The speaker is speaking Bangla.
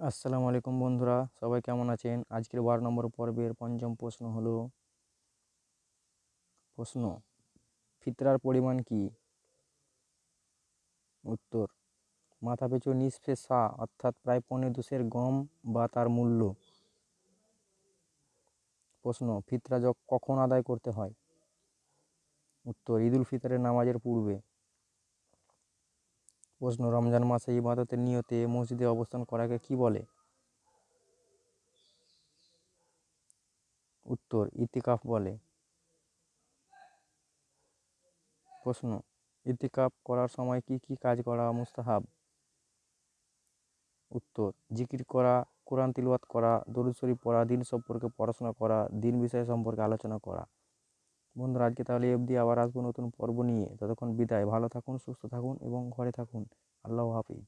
আসসালামু আলাইকুম বন্ধুরা, সবাই কেমন আছেন? আজকের বারো নম্বর পর্বের পঞ্চম প্রশ্ন হলো, প্রশ্ন, ফিতরার পরিমাণ কি? উত্তর মাথাপিছু নিসফে সা, অর্থাৎ প্রায় পৌনে দুশের গম বা তার মূল্য। প্রশ্ন, ফিতরা য কখন আদায় করতে হয়? উত্তর, ঈদুল ফিতরের নামাজের পূর্বে। প্রশ্ন, রমজান মাসে ইবাদতের নিয়তে মসজিদে অবস্থান করাকে কি বলে? উত্তর, ইতিকাফ বলে। প্রশ্ন, ইতিকাফ করার সময় কি কি কাজ করা মুস্তাহাব? উত্তর, জিকির করা, কোরআন তিলওয়াত করা, দরুদ শরীফ পড়া, দিন সম্পর্কে পড়াশোনা করা, দিন বিষয় সম্পর্কে আলোচনা করা। বন্ধুরা, আজকে তাহলে অবধি আবার আসব নতুন পর্ব নিয়ে। ততক্ষণ বিদায়। ভালো থাকুন, সুস্থ থাকুন এবং ঘরে থাকুন। আল্লাহ হাফিজ।